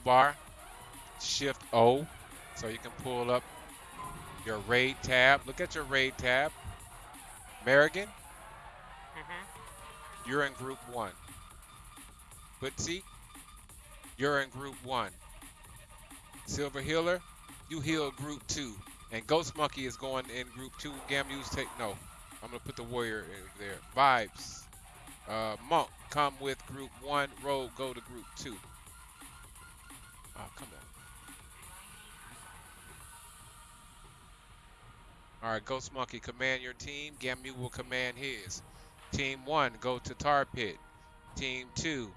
bar, Shift O, so you can pull up your raid tab. Look at your raid tab. Merrigan, Mm-hmm. you're in group one. Bootsy, you're in group one. Silver Healer, you heal group two. And Ghost Monkey is going in group two. Gamu's take no. I'm gonna put the warrior in there. Vibes. Uh, Monk, come with group one. Rogue, go to group two. Oh, come on. All right, Ghost Monkey, command your team. Gamu will command his. Team one, go to Tar Pit. Team two,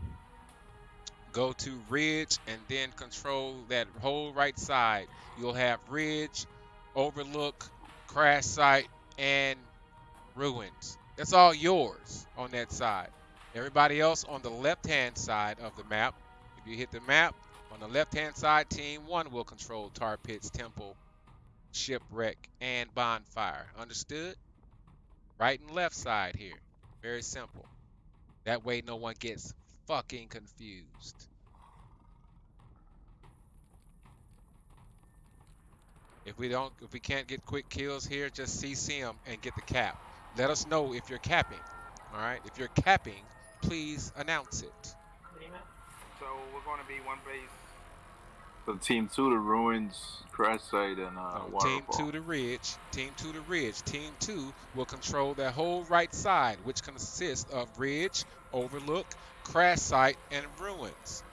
go to Ridge and then control that whole right side. You'll have Ridge, Overlook, Crash Site, and Ruins. That's all yours on that side. Everybody else on the left-hand side of the map. If you hit the map, on the left-hand side, Team 1 will control Tar Pits, Temple, Shipwreck, and Bonfire. Understood? Right and left side here. Very simple. That way no one gets fucking confused. If we don't, if we can't get quick kills here, just CC them and get the cap. Let us know if you're capping. All right. If you're capping, please announce it. So we're going to be one base. So team two, the ruins, crash site, and uh, Oh, team two to ridge. Team two to ridge. Team two will control that whole right side, which consists of ridge, overlook, crash site, and ruins.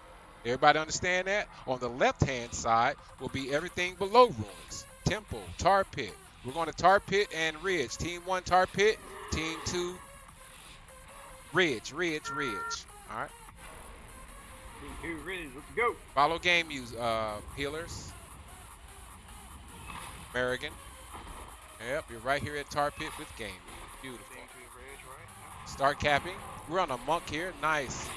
Everybody understand that? On the left-hand side will be everything below ruins. Temple, tar pit. We're going to tar pit and ridge. Team one tar pit. Team two ridge, ridge, ridge. All right. Two, ready, let's go. Follow game use uh, healers. Merrigan. Yep, you're right here at Tar Pit with game. Beautiful. Team two, ridge, right? Start capping. We're on a monk here. Nice.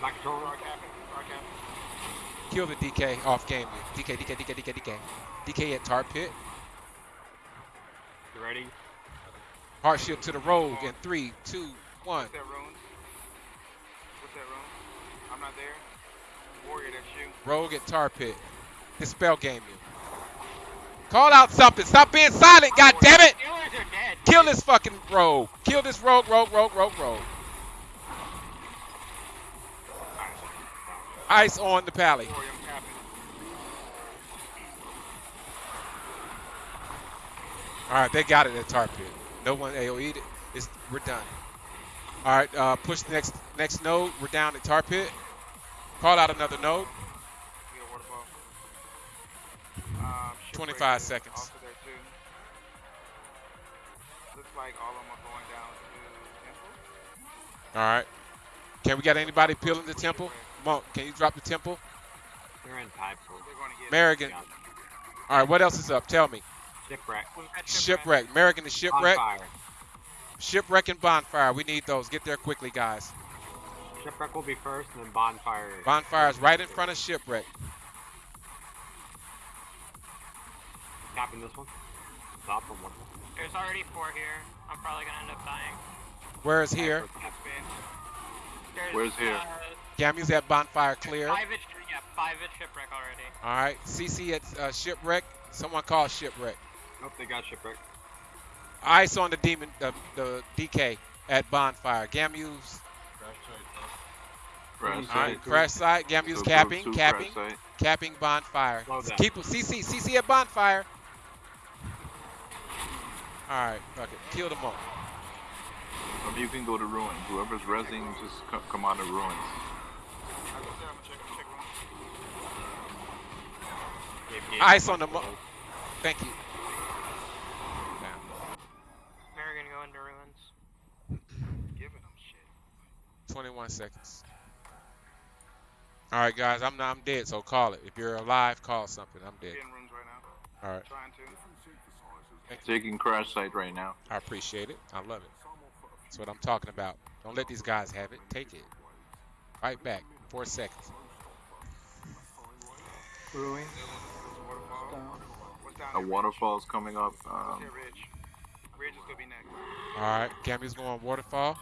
Like control. Start capping. Capping. Kill the DK off game. DK, DK, DK, DK, DK. DK at Tar Pit. You ready? Hardship to the rogue in three, two, one. I'm not there. Warrior, that's you. Rogue at Tar Pit. His spell game you. Call out something. Stop being silent, god damn it! Steelers are dead. Kill this fucking rogue. Kill this rogue, rogue, rogue, rogue, rogue. Ice on the pally. Warrior, I'm capping. All right, they got it at tar pit. No one AOE'd it. It's, we're done. All right, uh, push the next next node. We're down at tar pit. Call out another node. We got waterfall. Um, 25 seconds. Also there too. Looks like all of them are going down to temple. All right. Can we get anybody peeling the temple? Monk, can you drop the temple? They're in pipe. They're going to get. Merrigan. All right, what else is up? Tell me. Shipwreck. Shipwreck. American the shipwreck. Bonfire. Shipwreck and bonfire. We need those. Get there quickly, guys. Shipwreck will be first, and then bonfire. Bonfire is right in front of shipwreck. Capping this one. Top from one. There's already four here. I'm probably gonna end up dying. Where is here? There's, Where's here? Uh, Gamu's at bonfire clear. All five at yeah, five at shipwreck already. All right, CC at uh, shipwreck. Someone call shipwreck. Nope, they got shipwreck. Ice on the demon, the, the DK at bonfire. Gamu's Crash all right. site. Crash site. Gamu's So group capping, two, capping, capping bonfire. Slow down. Keep CC, CC at bonfire. All right, fuck it. Kill them all. Or you can go to ruins. Whoever's resing, just co- come out of ruins. I go there. I'm gonna check. Check one. Gave Gabe Ice on the mo- Thank you. American go into ruins. Giving them shit. 21 seconds. All right, guys. I'm I'm dead, so call it. If you're alive, call something. I'm dead. Right. All right. Trying to. Taking crash site right now. I appreciate it. I love it. That's what I'm talking about. Don't let these guys have it. Take it. Right back. Four seconds. Ruin. Waterfall. Down. What's down A there? waterfall's coming up. What's Um, here, Ridge? Ridge is gonna. All right. Gammy's going waterfall.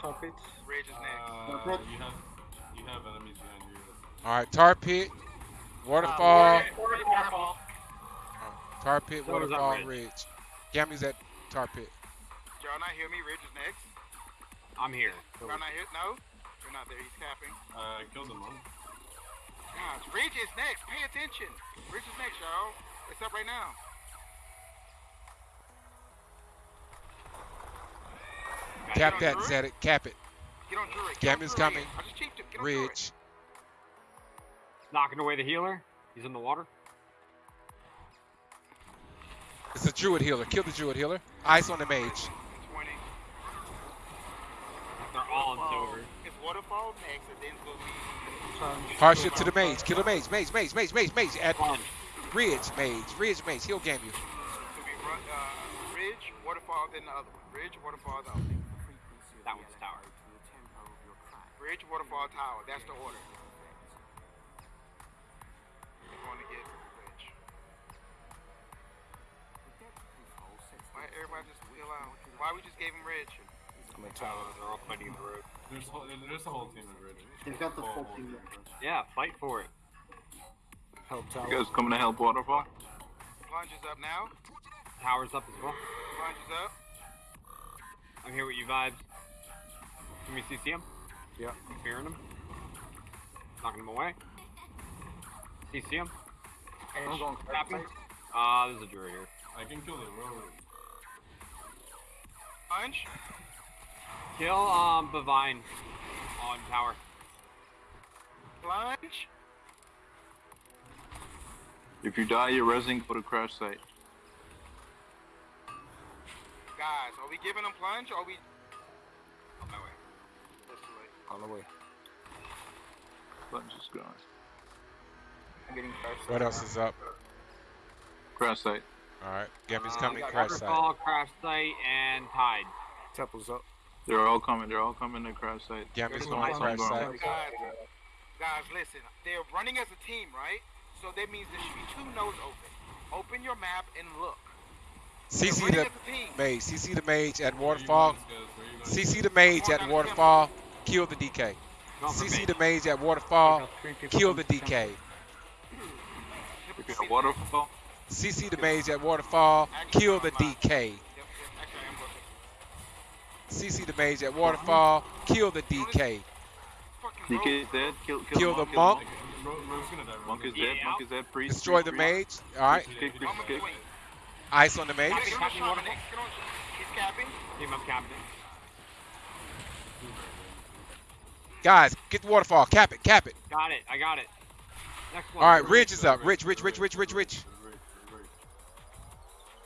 Top it. Ridge is next. Uh, you have you have enemies behind you. All right, tar pit, waterfall, Waterfall. tar pit, So waterfall, ridge. ridge. Gammy's at tar pit. Did y'all not hear me? Ridge is next. I'm here. Y'all not here? No? You're not there. He's tapping. Uh, killed him. Huh? Guys, Ridge is next. Pay attention. Ridge is next, y'all. It's up right now. Cap that, on Druid. Zedek. Cap it. Get on Druid. Get Gammy's coming. I just cheaped. Get on Druid. Ridge. Knocking away the healer. He's in the water. It's a druid healer. Kill the druid healer. Ice on the mage. 20. They're all in silver. It's Waterfall next, and then it's going to be... Hardship to the mage. Kill the mage. Mage, mage, mage, mage, mage. At Plunge. ridge, mage. Ridge, mage. He'll game you. It's going to be Ru- uh, Ridge, Waterfall, then the other one. Ridge, Waterfall, the other one. That one's tower. Ridge, Waterfall, Tower. That's the order. We're going to get Ridge. Why everybody just chill out? Why we just gave him Ridge? Tower. They're all fighting the road. There's, whole, there's a whole team of Ridge. He's got the Whole- full team. of Yeah, fight for it. Help You tower. guys coming to help waterfall? Plunge is up now. Tower's up as well. Plunge is up. I'm here with you vibes. Can we CC him? Yeah. I'm Fearing him. Knocking him away. CC him. I'm going Tapping. Ah, there's a druid here. I can kill the road. Plunge. Kill um Bavine on tower. Plunge. If you die, you're resing. Go to crash site. Guys, are we giving him plunge or are we... On my way. That's too late. On the way. Lunge is gone. I'm getting crash What else is up? Crash site. All right. Gammy's Uh, coming. we Crash site. Waterfall, crash site, and tide. Temple's up. They're all coming. They're all coming to crash site. Gammy's There's going one crash site. Guys, guys, listen. They're running as a team, right? So that means there should be two nodes open. Open your map and look. CC the as a team. mage. CC the mage at waterfall. guys, guys? Where you guys? CC the mage at waterfall. Kill the DK. CC the mage at waterfall. Kill the DK. If you have waterfall, CC the mage at waterfall. Kill the DK. Yep, yep. Actually, I am looking. CC the mage at waterfall. Kill the DK. DK is dead. Kill, kill, Kill the the monk. monk. Ro- Rogue's gonna die. Rogue's Monk is dead. Yeah. Monk is dead. Priest. Destroy priest, the priest. mage. All right. die. Kick, priest, kick. Ice on the mage. Get on the Capping shaman. waterfall. Get capping. Up captain. Guys, get the waterfall. Cap it. Cap it. Got it. I got it. Next one. All right. Ridge is up. Rich, rich, rich, rich, rich, rich.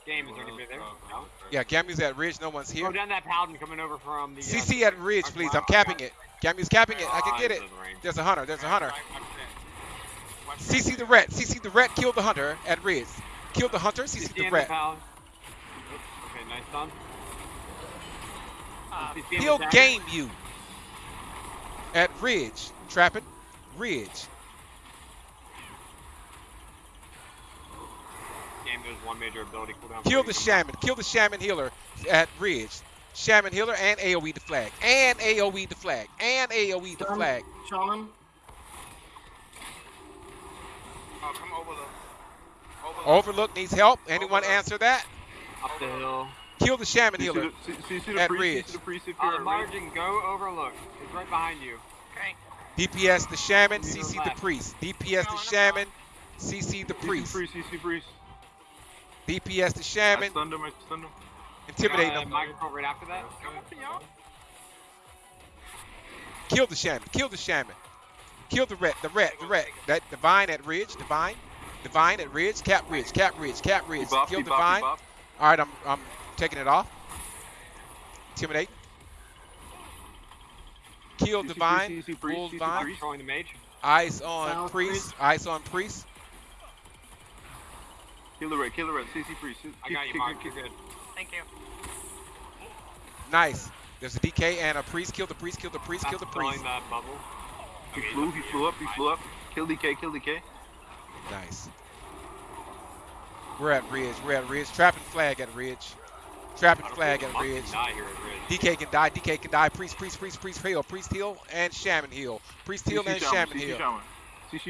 Game is gonna there. No. Yeah, Gammy's at ridge. No one's here. Go here. down that paladin coming over from the. uh, CC at ridge, please. I'm capping it. Gammy's capping it. I can get it. There's a hunter. There's a hunter. Right, watch that. Watch that. CC the ret. CC the ret. Kill the hunter at ridge. Kill the hunter. CC the ret. Okay, nice done. Uh, He'll game you at ridge. Trapping. Ridge. Game there's one major ability cooldown. Kill the shaman. Kill the shaman healer at ridge. Shaman healer and AoE the flag. And AoE the flag. And AoE the flag. Shaman. Oh, come overlook. Overlook. Overlook needs help. Anyone answer that? Up the hill. Kill the shaman CC healer. the, C- CC the At priest. Ridge. CC the priest if On you're the at margin, go overlook. It's right behind you. Okay. DPS the shaman. CC the priest. DPS the shaman. CC the priest. priest. CC priest. DPS the I shaman. stunned him. I stunned him. Intimidate uh, them. Microphone right after that. Come up, y'all. Kill the shaman. Kill the shaman. Kill the ret. The ret. The ret. That divine at ridge. Divine. Divine at ridge. Cap ridge. Cap ridge. Cap ridge. Bop, Kill he bop, divine. bop. All right, I'm I'm taking it off. Intimidate. Kill CC divine. priest, CC Full priest, CC divine. priest. Controlling the mage. Eyes on Silence, priest. Eyes on priest. Kill the red. Kill the red. CC priest. I got you, Mark. You're good. thank you. Nice. There's a DK and a priest. Kill the priest. Kill the priest. Kill the priest. throwing that bubble. He Okay, flew. He flew up. He flew up. Kill DK. Kill DK. Nice. We're at ridge. We're at ridge. Trapping flag at ridge. Trapping flag at ridge. At Ridge. DK can die. DK can die. Priest. Priest. Priest. Priest heal. Priest heal and shaman heal. Priest heal and shaman. shaman heal.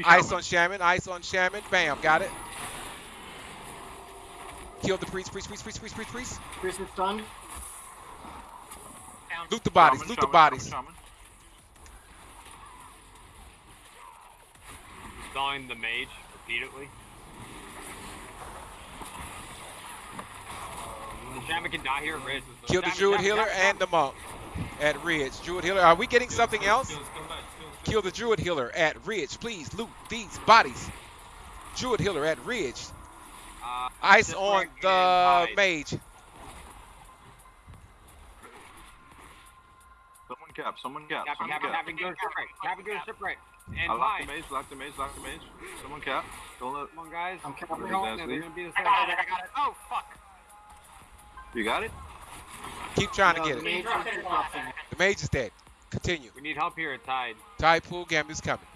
Ice on Shaman. Ice on Shaman. Bam. Got it. Kill the priest. Priest. Priest. Priest. Priest. Priest. Priest. Priest is stunned. Down. Loot the bodies. Shaman, Loot the bodies. Shaman, Stalling the mage repeatedly. The shaman can die here, at Ridge. Kill the Shaman, Druid shaman, healer shaman, and the monk at Ridge. Druid healer. Are we getting something else? Skills, come back. Skills, Kill the Druid healer at Ridge. Please loot these bodies. Druid healer at Ridge. Ice Just on the in mage. Someone cap. Someone cap. Captain, Someone Captain, cap. Captain, go to shipwreck. Captain, go to shipwreck. And I lock the Tide. mage. Lock the mage. Lock the mage. Someone cap. Don't let. Come on, guys. I'm capping. We're going Exactly. there. They're gonna beat us I got it. I got it. Oh fuck. You got it. Keep trying to get the it. mage Dropped is it in the dropping. last second. The mage is dead. Continue. We need help here at Tide. Tide pool. Gamu's coming.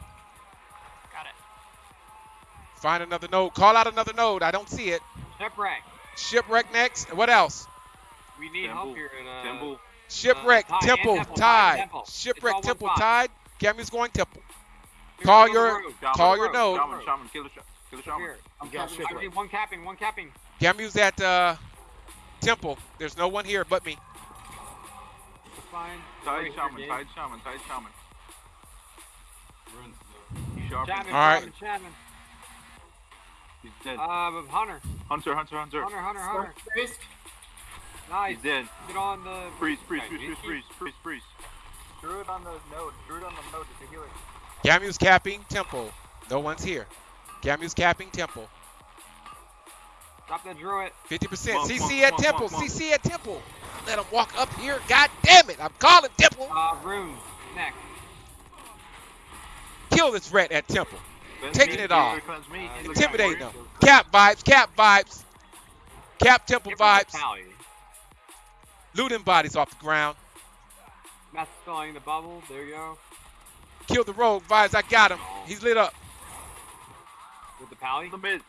Got it. Find another node. Call out another node. I don't see it. Shipwreck. Shipwreck next. What else? We need Temple. help here at uh, Temple. Shipwreck, Tide and Temple, Temple, Tide. Temple. Shipwreck, Temple, spot. Tide. Gamu's going Temple. Here's Call on the your- road. Call your node. Shaman. Shaman. Kill the sh- Kill the shaman. Here. I'm I capping. need one capping, one capping. Gamu's at uh, Temple. There's no one here but me. It's fine. Tide shaman. Tide shaman. Tide shaman. Ruins though. He's. Shaman, All right. Shaman, Shaman. He's dead. Uh, Hunter. Hunter. Hunter. Hunter. Hunter, Hunter, Hunter. Priest. Nice. He's dead. Get on the. Priest. Priest. Okay, Priest. Priest. Priest. Priest. Priest. Druid on the node. Druid on the node. It's a healer. Gamu's capping Temple. No one's here. Gamu's capping Temple. Stop the druid. 50%. Monk, CC monk, at monk, Temple. monk, monk. CC at Temple. Let him walk up here. God damn it. I'm calling Temple. Uh, runes. Next. Kill this rat at Temple. Cleanse Taking it off. cleanse me, heal the Intimidate them. Cap vibes. Cap vibes. Cap Temple Give him the vibes. Looting bodies off the ground. Master spelling the bubble. There you go. Kill the rogue vibes. I got him. Oh. He's lit up. With the pally. The mid.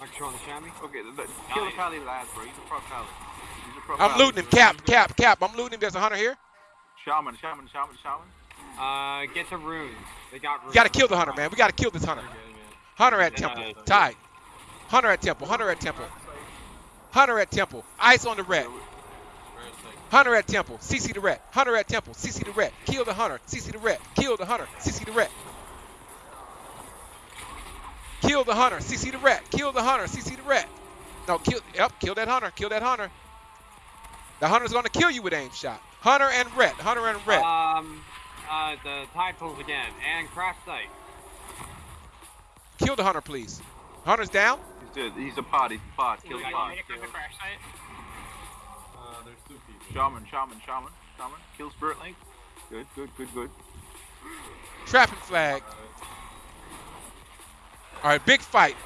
Like controlling the chamois. Okay, the, the, kill the pally last, bro. He's a pro pally. He's a pro I'm pally. looting him. Cap. Cap. Cap. I'm looting him. There's a hunter here. Shaman, shaman, shaman, shaman. Uh, get to runes. They got runes. We gotta kill the hunter, man. We gotta kill this hunter. We're getting it. Hunter at Temple. Tied. Hunter at Temple. Hunter at Temple. Hunter at Temple. Ice on the rat. Where it's like, Hunter at Temple. CC the rat. Hunter at Temple. CC the rat. Kill the hunter. CC the rat. Kill the hunter. CC the rat. Kill the hunter. CC the rat. Kill the hunter. CC the rat. No, kill. Yep. Kill that hunter. Kill that hunter. The hunter's gonna kill you with aim shot. Hunter and rat. Hunter and rat. Um, uh, the tide pools again and crash site. Kill the hunter, please. Hunter's down. He's dead. He's a pod. He's a pod. Kill the guys pod. want me to come to crash site? uh, there's two people. Shaman, shaman, shaman, shaman. Kill spirit link. Good, good, good, good. Trapping flag. Alright. Big fight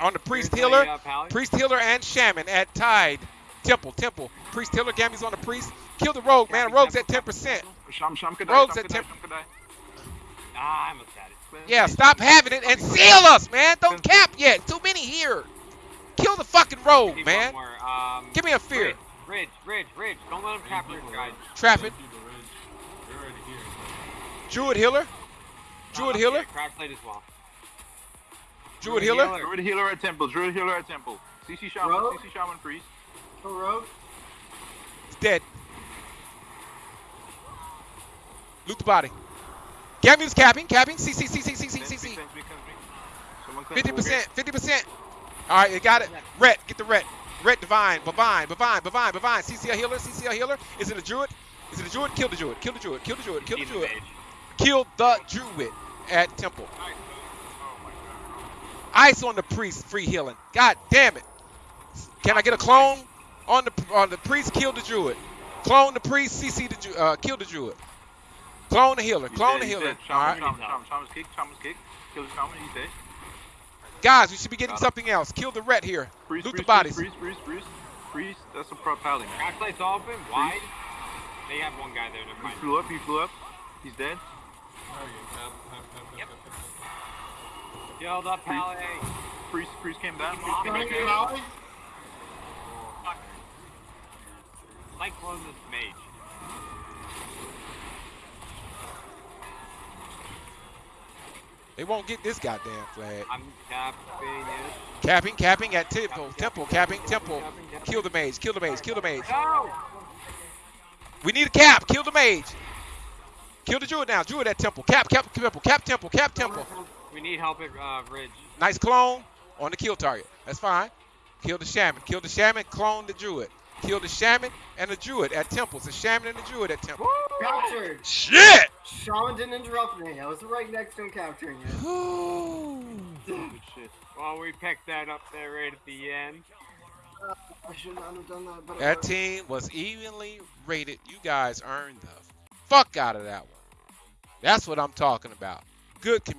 on the priest Here's healer. uh. Priest healer and shaman at Tide. Temple, temple. Priest healer, Gammy's on the priest. Kill the rogue, man. Rogue's at 10%. Sham, sham, kadai, Rogues sham, at kadai, temp- sham, kadai. Ah, I almost had it. Yeah, stop having it and seal us, man. Don't cap yet. Too many here. Kill the fucking rogue, man. Um, Give me a fear. Ridge, Ridge, Ridge. Don't let him Three trap Ridge, guys. right? Trapping. Three people, Ridge. They're already. Druid healer. Druid Uh, healer. Yeah, crash site as well. Druid Druid healer. healer. Druid healer at temple. Druid healer at temple. CC shaman. Rogue? CC shaman priest. Go rogue. He's dead. Loot the body. Gammy's capping, capping. CC, CC, CC, Cleanse me, CC. cleanse me, cleanse me. Someone cleanse Fifty me. percent, fifty percent. All right, you got it. Ret, get the ret. Ret divine, bavine, bavine, bavine, bavine. CCL healer, CCL healer. Is it a druid? Is it a druid? Kill the druid. Kill the druid. Kill the druid. Kill the druid. Kill the druid at temple. Ice on the priest, free healing. God damn it. Can I get a clone on the on the priest? Kill the druid. Clone the priest. CC the uh, kill the druid. Clone the healer. He's Clone dead, the healer. dead. All right, Shaman, shaman, shaman, shaman's kick, shaman's kick. Kill the shaman, he's dead. guys, we should be getting Got him. something else. Kill the ret here. Priest, Loot the priest, bodies. Freeze, freeze, priest, priest. That's a pro pally, man. Crash site's open, wide. They have one guy there. Never He mind. flew up, he flew up. He's dead. Cap, cap. Up pally. Priest, priest came down. Priest came Thank back you, down. Holly. Like clone this mage. They won't get this goddamn flag. I'm capping it. Capping, capping at temple, temple, capping, temple. Kill the mage, kill the mage, kill the mage. No! We need a cap, kill the mage. Kill the druid now, druid at temple. Cap, cap, temple, cap, temple, cap, temple. We need help at uh, Ridge. Nice clone on the kill target. That's fine. Kill the shaman, kill the shaman, clone the druid. Kill the shaman and the druid at temples. The shaman and the druid at temple. Captured. Shit! Shaman didn't interrupt me. I was right next to him capturing it. Good shit. Well, we picked that up there right at the end. I should not have done that. But That team was evenly rated. You guys earned the fuck out of that one. That's what I'm talking about. Good community.